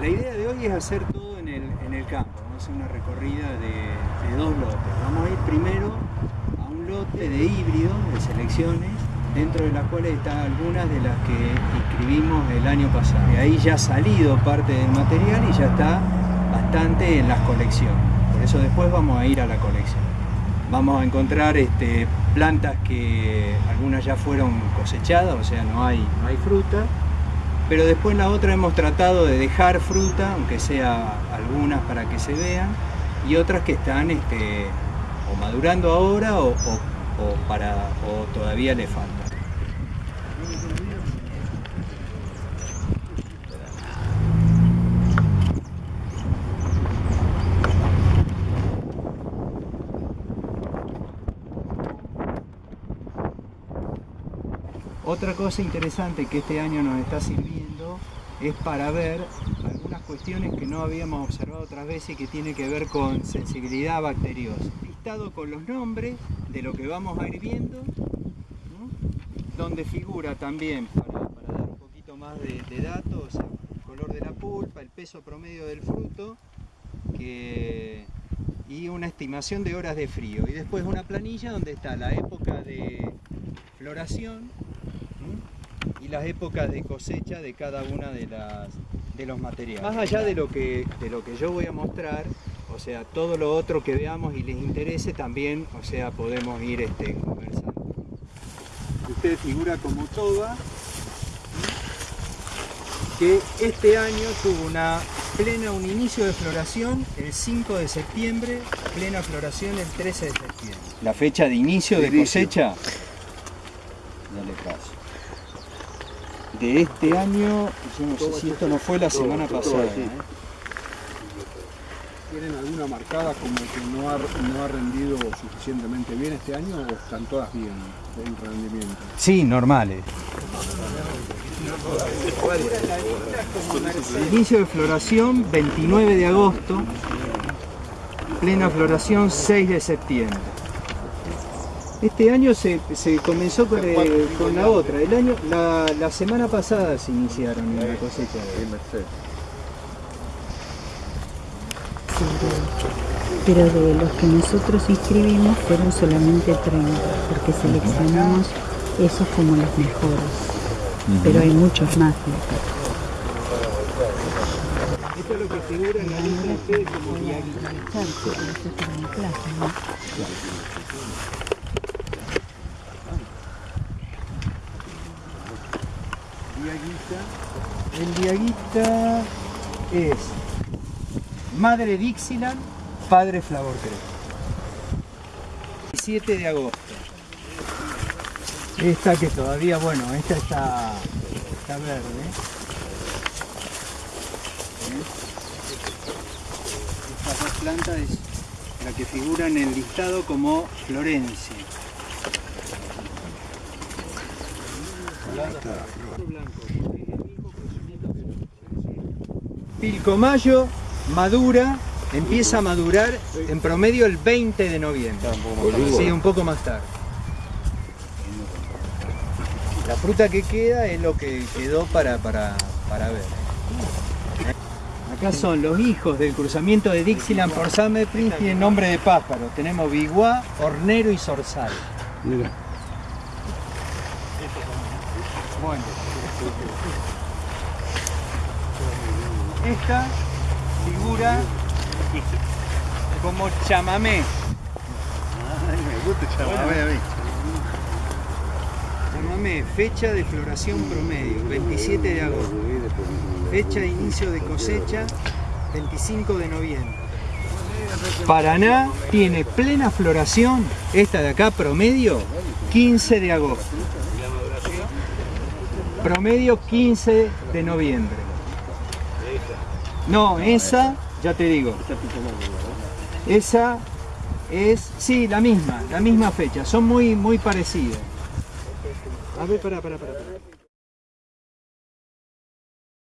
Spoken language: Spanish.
La idea de hoy es hacer todo en el, en el campo. Vamos a hacer una recorrida de, de dos lotes. Vamos a ir primero a un lote de híbridos, de selecciones, dentro de las cuales están algunas de las que inscribimos el año pasado. De ahí ya ha salido parte del material y ya está bastante en las colecciones. Por eso después vamos a ir a la colección. Vamos a encontrar este, plantas que algunas ya fueron cosechadas, o sea, no hay, no hay fruta. Pero después la otra hemos tratado de dejar fruta, aunque sea algunas para que se vean, y otras que están este, o madurando ahora o, o, o para, o todavía le falta. Otra cosa interesante que este año nos está sirviendo es para ver algunas cuestiones que no habíamos observado otras veces y que tiene que ver con sensibilidad bacteriosa. Listado con los nombres de lo que vamos a ir viendo, donde figura también, para, dar un poquito más de, datos, el color de la pulpa, el peso promedio del fruto y una estimación de horas de frío. Y después una planilla donde está la época de floración, y las épocas de cosecha de cada una de, las, de los materiales. Más allá de lo, que, de lo que yo voy a mostrar, o sea, todo lo otro que veamos y les interese también, o sea, podemos ir este, conversando. Usted figura como toba, que este año tuvo una plena, un inicio de floración el 5 de septiembre, plena floración el 13 de septiembre. La fecha de inicio de, de cosecha, dale paso de este año, yo no sé si esto no fue la semana pasada. ¿eh? ¿Tienen alguna marcada como que no ha, no ha rendido suficientemente bien este año o están todas bien en rendimiento? Sí, normales. Inicio de floración 29 de agosto, plena floración 6 de septiembre. Este año se, se comenzó con, el, con, la otra, el año, la, la, semana pasada se iniciaron la cosecha. Pero de los que nosotros inscribimos fueron solamente 30, porque seleccionamos esos como los mejores. Uh -huh. Pero hay muchos más. Esto es lo que figura en la lista como El diaguita es madre Dixieland, padre Flavor Creo. 7 de agosto. Esta que todavía, bueno, esta está, está verde. Estas dos plantas es la que figura en el listado como Florencia. Pilcomayo madura, empieza a madurar en promedio el 20 de noviembre. Sí, un poco más tarde. La fruta que queda es lo que quedó para, para, para ver. Acá son los hijos del cruzamiento de Dixieland por Summer Prince, tienen nombre de pájaro. Tenemos biguá, hornero y zorzal. Mira. Bueno. Esta figura como chamamé. Ay, me gusta chamamé a mí. Chamamé, fecha de floración promedio, 27 de agosto. Fecha de inicio de cosecha, 25 de noviembre. Paraná tiene plena floración, esta de acá promedio, 15 de agosto. Promedio 15 de noviembre. No, esa, ya te digo. Esa es, sí, la misma, la misma fecha. Son muy, muy parecidas. A ver, para, para, para.